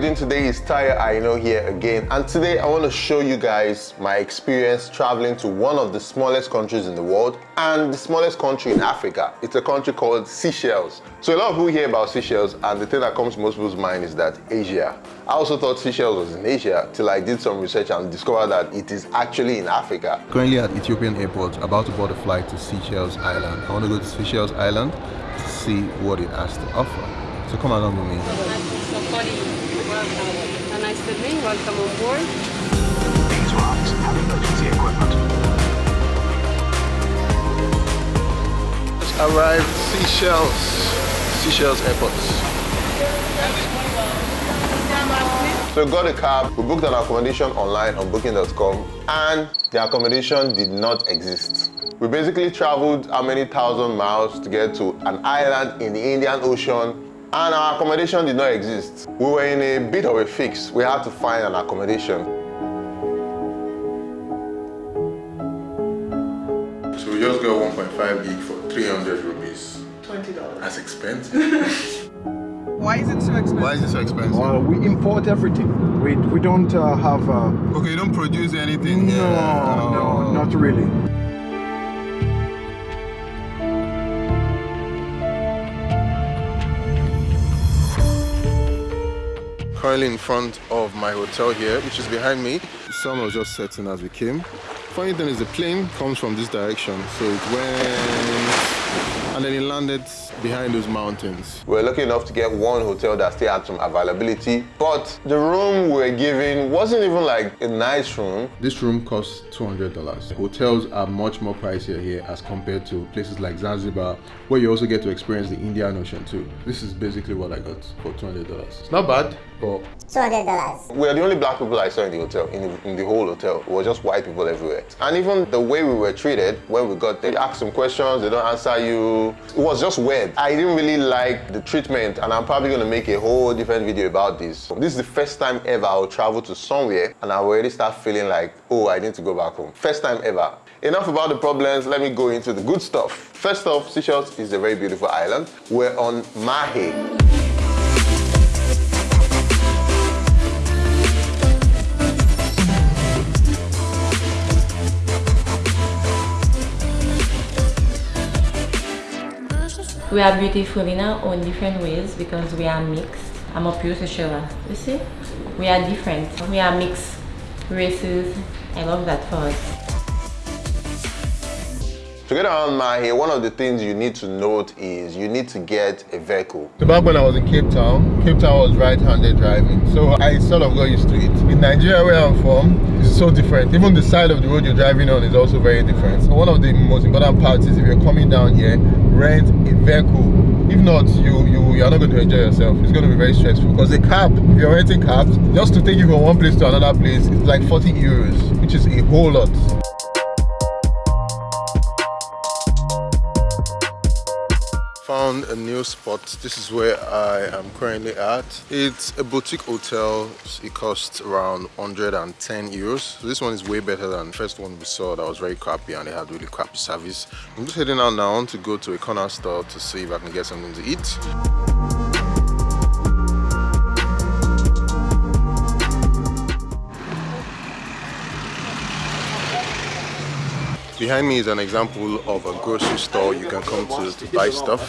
doing today is Tayo Aina here again and today I want to show you guys my experience traveling to one of the smallest countries in the world and the smallest country in Africa. It's a country called Seychelles. So a lot of people hear about Seychelles and the thing that comes to most people's mind is that Asia. I also thought Seychelles was in Asia till I did some research and discovered that it is actually in Africa. Currently at Ethiopian airport, about to board a flight to Seychelles Island. I want to go to Seychelles Island to see what it has to offer. So come along with me. Welcome. A nice evening, welcome on board. These rocks have emergency equipment. Arrived Seychelles, Seychelles Airport. So we got a cab, we booked an accommodation online on booking.com and the accommodation did not exist. We basically traveled how many thousand miles to get to an island in the Indian Ocean and our accommodation did not exist. We were in a bit of a fix. We had to find an accommodation. So we just got 1.5 gig for 300 rupees. $20. That's expensive. Why is it so expensive? Why is it so expensive? Uh, we import everything. We, we don't uh, have... Uh, okay, you don't produce anything no, here. no, not really. Currently in front of my hotel here, which is behind me. The sun was just setting as we came. Funny thing is the plane comes from this direction, so it went and then he landed behind those mountains. We were lucky enough to get one hotel that still had some availability, but the room we were given wasn't even like a nice room. This room costs $200. Hotels are much more pricier here as compared to places like Zanzibar, where you also get to experience the Indian Ocean too. This is basically what I got for $200. It's not bad, but $200. We are the only black people I saw in the hotel, in the, in the whole hotel. It was just white people everywhere. And even the way we were treated when we got there, you ask some questions, they don't answer you. It was just weird. I didn't really like the treatment and I'm probably going to make a whole different video about this. This is the first time ever I'll travel to somewhere and I already start feeling like, oh, I need to go back home. First time ever. Enough about the problems, let me go into the good stuff. First off, Seychelles is a very beautiful island. We're on Mahe. We are beautiful in our own different ways because we are mixed. I'm a pure Seychelles. You see? We are different. We are mixed races. I love that for us. To get around Mahe, one of the things you need to note is you need to get a vehicle. So back when I was in Cape Town, Cape Town was right-handed driving. So I sort of got used to it. In Nigeria where I'm from, so different. Even the side of the road you're driving on is also very different. So one of the most important parts is if you're coming down here, rent a vehicle. If not, you, you, you're not going to enjoy yourself. It's going to be very stressful. Because a cab, if you're renting cabs, just to take you from one place to another place, it's like 40 euros, which is a whole lot. Found a new spot. This is where i am currently at. It's a boutique hotel. It costs around 110 euros. So this one is way better than the first one we saw that was very crappy and they had really crappy service. I'm just heading out now to go to a corner store to see if i can get something to eat Behind me is an example of a grocery store you can come to to buy stuff.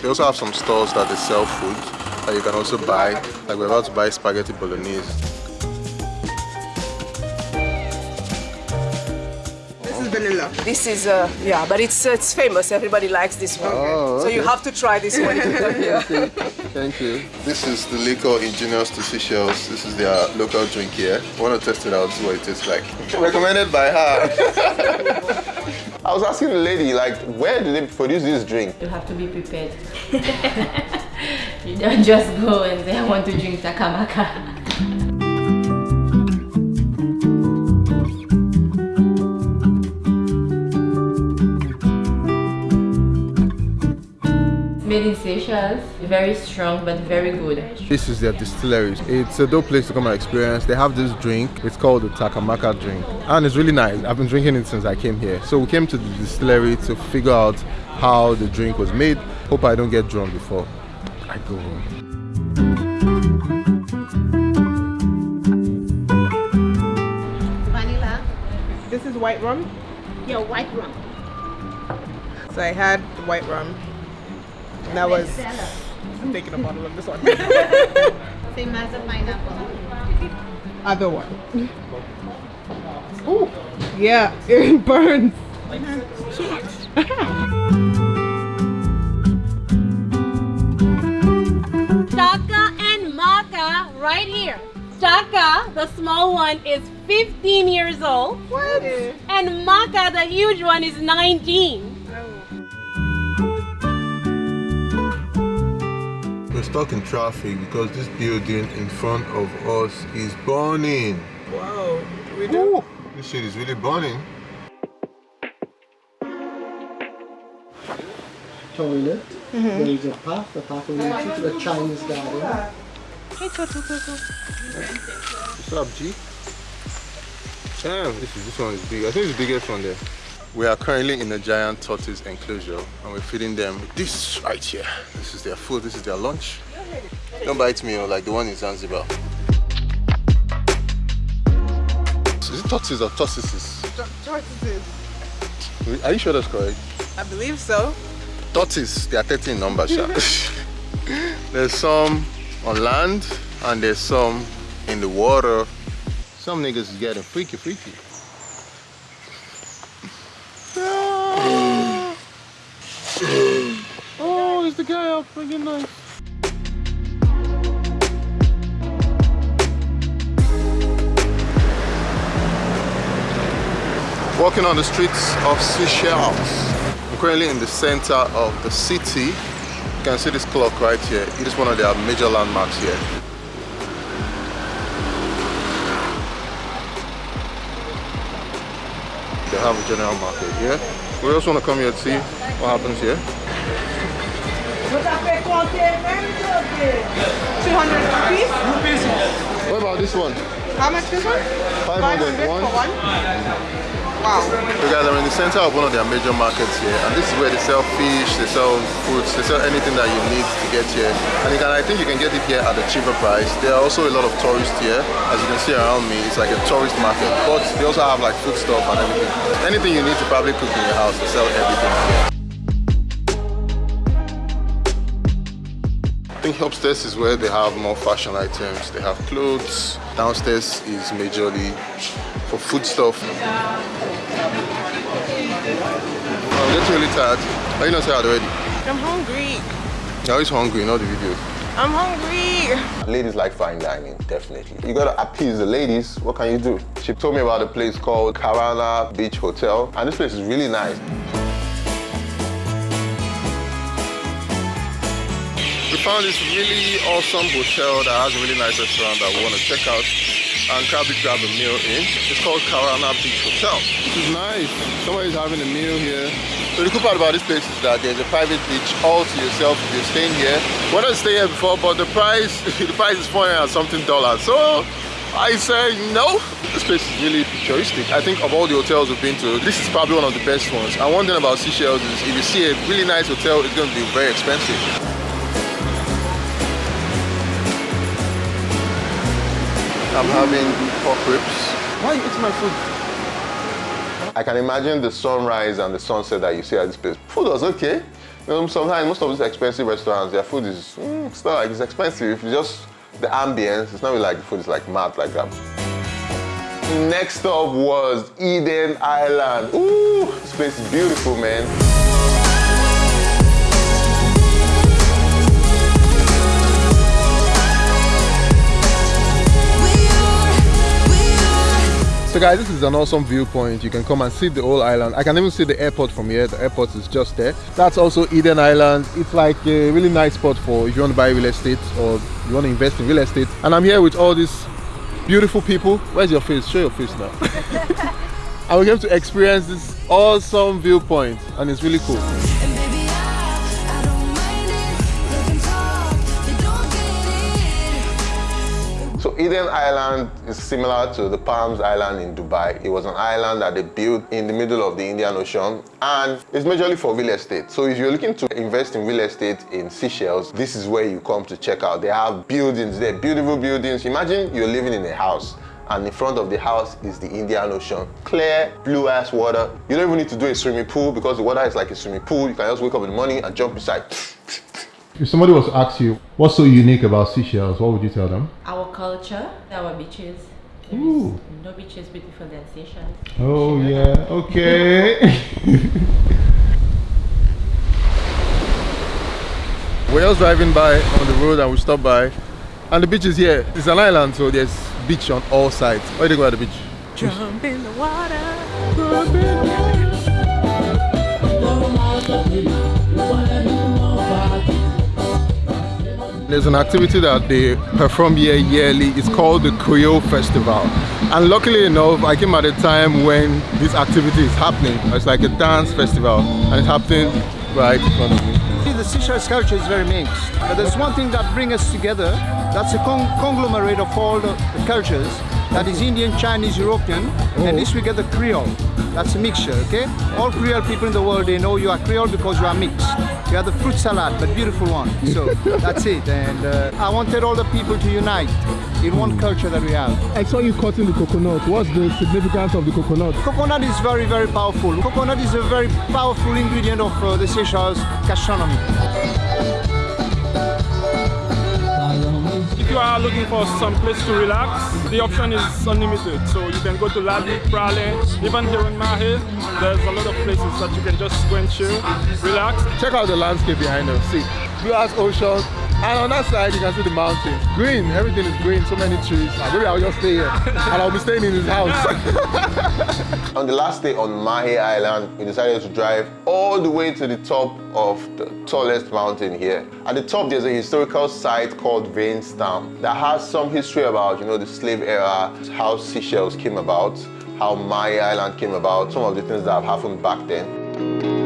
They also have some stores that they sell food that you can also buy. Like we're about to buy spaghetti bolognese. This is vanilla. This is, uh, yeah, but it's uh, it's famous. Everybody likes this one. Oh, So you have to try this one. yeah. Thank you. This is the liquor Ingenious to Seychelles. This is their local drink here. I want to test it out, see what it tastes like. Recommended by her. I was asking the lady, like, where do they produce this drink? You have to be prepared. you don't just go and say, I want to drink Takamaka. made in Seychelles. Very strong, but very good. This is their distillery. It's a dope place to come and experience. They have this drink. It's called the Takamaka drink. And it's really nice. I've been drinking it since I came here. So we came to the distillery to figure out how the drink was made. Hope I don't get drunk before I go home. Vanilla. This is white rum? Yeah, white rum. So I had white rum and that was. I'm taking a bottle of this one. Same as a pineapple. Other one. Ooh. Yeah, it burns. Staka and Maka right here. Staka, the small one, is 15 years old. What? And Maka, the huge one, is 19. We're stuck in traffic because this building in front of us is burning. Whoa. We do. Ooh, this shit is really burning. toilet. Mm-hmm. There is a path, the path will lead you to the Chinese garden. What's up, G? Damn, this is this one is big. I think it's the biggest one there. We are currently in a giant tortoise enclosure and we're feeding them this right here. This is their food, this is their lunch. Don't bite me, oh, like the one in Zanzibar. Is it tortoises or tortoises? Tortoises. Are you sure that's correct? I believe so. Tortoise, they are 13 numbers. there's some on land and there's some in the water. Some niggas is getting freaky, freaky. oh, is the guy out friggin' nice? Walking on the streets of Seychelles. I'm currently in the center of the city. You can see this clock right here. It is one of their major landmarks here. They have a general market here. We also want to come here to see what happens here. 200 rupees. What about this one? How much this one? 500 for one. one? Wow. So guys, I'm in the center of one of their major markets here, and this is where they sell fish, they sell fruits, they sell anything that you need to get here. And you can, I think you can get it here at a cheaper price. There are also a lot of tourists here. As you can see around me, it's like a tourist market. But they also have like food stuff and everything. Anything you need to probably cook in your house, they sell everything here. Think upstairs is where they have more fashion items. They have clothes. Downstairs is majorly for food stuff. I'm getting really tired. Are you not tired already? I'm hungry. You're always hungry in all the videos. I'm hungry. Ladies like fine dining, definitely. You gotta appease the ladies. What can you do? She told me about a place called Carana Beach Hotel, and this place is really nice. We found this really awesome hotel that has a really nice restaurant that we want to check out and probably grab a meal in. It's called Carana Beach Hotel. This is nice. Somebody's having a meal here. So the cool part about this place is that there's a private beach all to yourself if you're staying here. We wanted to stay here before, but the price the price is 400 and something dollars. So I say no. This place is really futuristic. I think of all the hotels we've been to, this is probably one of the best ones. And one thing about Seychelles is if you see a really nice hotel, it's going to be very expensive. I'm having pork ribs. Why are you eating my food? I can imagine the sunrise and the sunset that you see at this place. Food was okay. Sometimes most of these expensive restaurants, their food is, mm, it's not like it's expensive. It's just the ambience. It's not really like the food is like mad like that. Next up was Eden Island. Ooh, this place is beautiful, man. So guys, this is an awesome viewpoint. You can come and see the whole island. I can even see the airport from here. The airport is just there. That's also Eden Island. It's like a really nice spot for if you want to buy real estate or you want to invest in real estate. And I'm here with all these beautiful people. Where's your face? Show your face now. and we're going to experience this awesome viewpoint and it's really cool. So Eden Island is similar to the Palms Island in Dubai. It was an island that they built in the middle of the Indian Ocean and it's majorly for real estate. So if you're looking to invest in real estate in Seychelles, this is where you come to check out. They have buildings there, beautiful buildings. Imagine you're living in a house and in front of the house is the Indian Ocean. Clear, blue ass water. You don't even need to do a swimming pool because the water is like a swimming pool. You can just wake up in the morning and jump inside. If somebody was to ask you what's so unique about Seychelles, what would you tell them? Our culture, our beaches. There Ooh. is no beach is beautiful than Seychelles. Oh yeah, okay. We're just driving by on the road and we stop by and the beach is here. It's an island so there's beach on all sides. What do you think about the beach? Jump in the water. There's an activity that they perform here yearly. It's called the Creole Festival. And luckily enough, I came at a time when this activity is happening. It's like a dance festival and it's happening right in front of me. The Seychelles culture is very mixed, but there's one thing that brings us together. That's a con conglomerate of all the, the cultures. That is Indian, Chinese, European, and this we get the Creole. That's a mixture, okay? All Creole people in the world, they know you are Creole because you are mixed. You are the fruit salad, but beautiful one. So that's it. And uh, I wanted all the people to unite in one culture that we have. I saw you cutting the coconut. What's the significance of the coconut? Coconut is very, very powerful. Coconut is a very powerful ingredient of uh, the Seychelles gastronomy. If you are looking for some place to relax, the option is unlimited. So you can go to Ladi, Praslin, even here in Mahe, there's a lot of places that you can just go and chill, relax. Check out the landscape behind us. See, blue as ocean. And on that side, you can see the mountains. Green, everything is green, so many trees. Maybe I'll just stay here. and I'll be staying in his house. On the last day on Mahe Island, we decided to drive all the way to the top of the tallest mountain here. At the top, there's a historical site called Venn's Town that has some history about, you know, the slave era, how Seychelles came about, how Mahe Island came about, some of the things that have happened back then.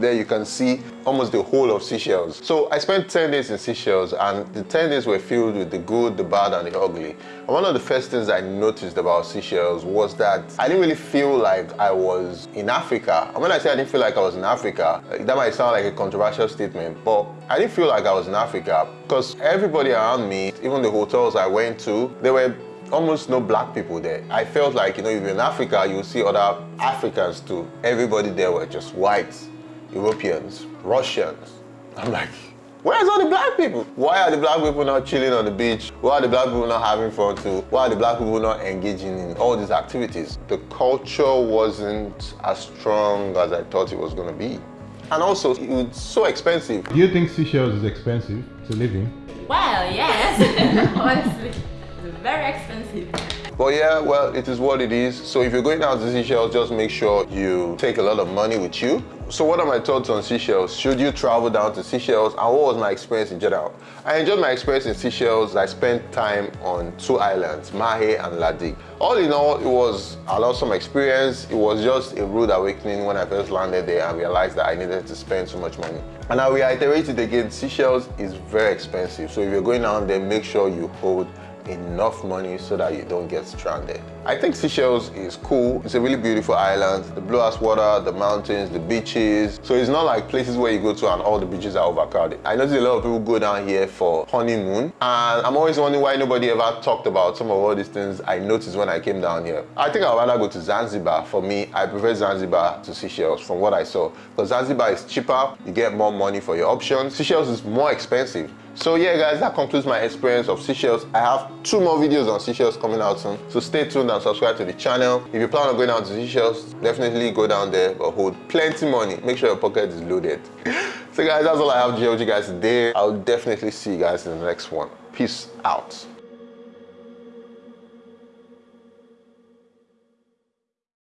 There, you can see almost the whole of Seychelles. So I spent 10 days in Seychelles and the 10 days were filled with the good, the bad and the ugly. And one of the first things I noticed about Seychelles was that I didn't really feel like I was in Africa. And when I say I didn't feel like I was in Africa, uh, that might sound like a controversial statement, but I didn't feel like I was in Africa because everybody around me, even the hotels I went to, they were almost no black people there. I felt like, you know, if you're in Africa, you see other Africans too. Everybody there were just whites, Europeans, Russians. I'm like, where's all the black people? Why are the black people not chilling on the beach? Why are the black people not having fun too? Why are the black people not engaging in all these activities? The culture wasn't as strong as I thought it was gonna be. And also, it was so expensive. Do you think Seychelles is expensive to live in? Well, yes. Honestly, it's very expensive. But yeah, well, it is what it is. So if you're going down to Seychelles, just make sure you take a lot of money with you. So what are my thoughts on Seychelles? Should you travel down to Seychelles? And what was my experience in general? I enjoyed my experience in Seychelles. I spent time on two islands, Mahe and La Digue. All in all, it was an awesome experience. It was just a rude awakening when I first landed there and realized that I needed to spend so much money. And I reiterate it again, Seychelles is very expensive. So if you're going down there, make sure you hold enough money so that you don't get stranded. I think Seychelles is cool. It's a really beautiful island. The blue ass water, the mountains, the beaches. So it's not like places where you go to and all the beaches are overcrowded. I notice a lot of people go down here for honeymoon and I'm always wondering why nobody ever talked about some of all these things I noticed when I came down here. I think I'd rather go to Zanzibar. For me, I prefer Zanzibar to Seychelles from what I saw. Because Zanzibar is cheaper, you get more money for your options. Seychelles is more expensive. So yeah guys, that concludes my experience of Seychelles. I have two more videos on Seychelles coming out soon. So stay tuned and subscribe to the channel. If you plan on going out to Seychelles, definitely go down there, but hold plenty money. Make sure your pocket is loaded. so guys, that's all I have to share with you guys today. I'll definitely see you guys in the next one. Peace out.